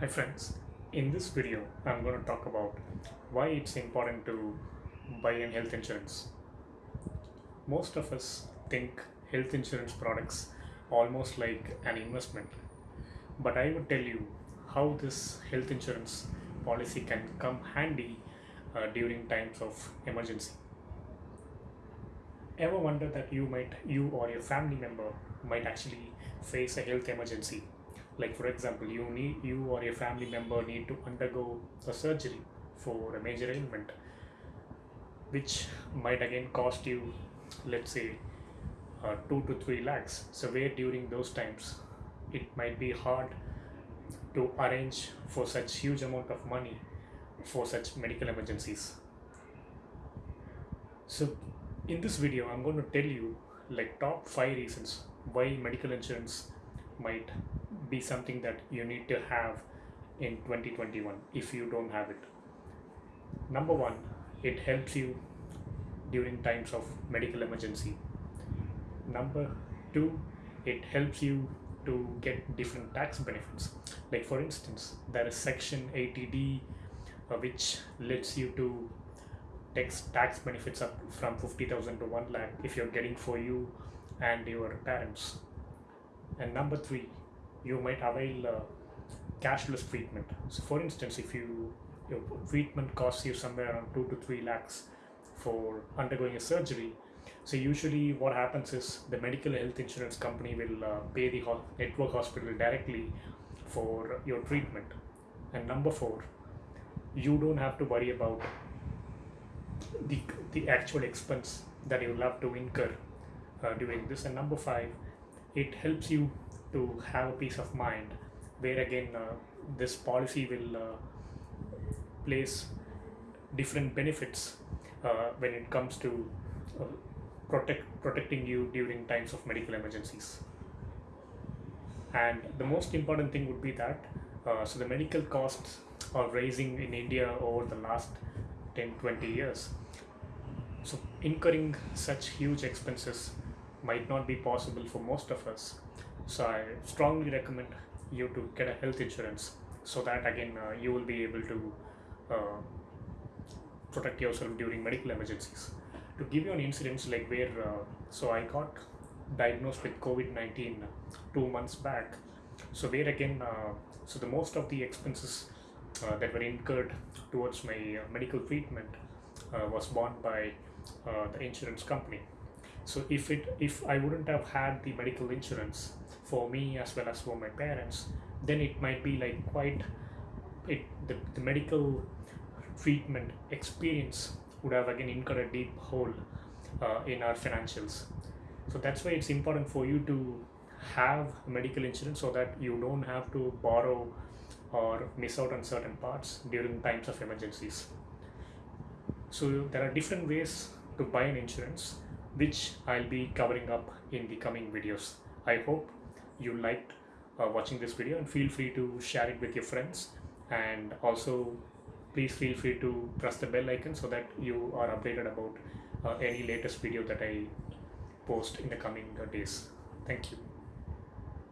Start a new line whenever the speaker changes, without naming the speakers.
Hi friends, in this video I'm going to talk about why it's important to buy an health insurance. Most of us think health insurance products almost like an investment, but I would tell you how this health insurance policy can come handy uh, during times of emergency. Ever wonder that you might you or your family member might actually face a health emergency like for example you need you or your family member need to undergo a surgery for a major ailment which might again cost you let's say uh, 2 to 3 lakhs. So where during those times it might be hard to arrange for such huge amount of money for such medical emergencies. So in this video i'm going to tell you like top 5 reasons why medical insurance might be something that you need to have in 2021 if you don't have it. Number one it helps you during times of medical emergency. Number two it helps you to get different tax benefits. Like for instance there is section 80d uh, which lets you to tax tax benefits up from 50000 to 1 lakh if you're getting for you and your parents. And number three you might avail uh, cashless treatment. So for instance if you your treatment costs you somewhere around 2 to 3 lakhs for undergoing a surgery so usually what happens is the medical health insurance company will uh, pay the ho network hospital directly for your treatment. And number four you don't have to worry about the, the actual expense that you'll have to incur uh, during this. And number five it helps you to have a peace of mind where again uh, this policy will uh, place different benefits uh, when it comes to uh, protect protecting you during times of medical emergencies. And the most important thing would be that uh, so the medical costs are rising in India over the last 10 20 years so incurring such huge expenses might not be possible for most of us so i strongly recommend you to get a health insurance so that again uh, you will be able to uh, protect yourself during medical emergencies. To give you an incident like where uh, so i got diagnosed with covid-19 two months back. So where again uh, so the most of the expenses uh, that were incurred towards my uh, medical treatment was borne by the insurance company. So if it if i wouldn't have had the medical insurance for me as well as for my parents then it might be like quite it the, the medical treatment experience would have again incurred a deep hole uh, in our financials so that's why it's important for you to have medical insurance so that you don't have to borrow or miss out on certain parts during times of emergencies so there are different ways to buy an insurance which I'll be covering up in the coming videos. I hope you liked uh, watching this video and feel free to share it with your friends and also please feel free to press the bell icon so that you are updated about uh, any latest video that I post in the coming uh, days. Thank you.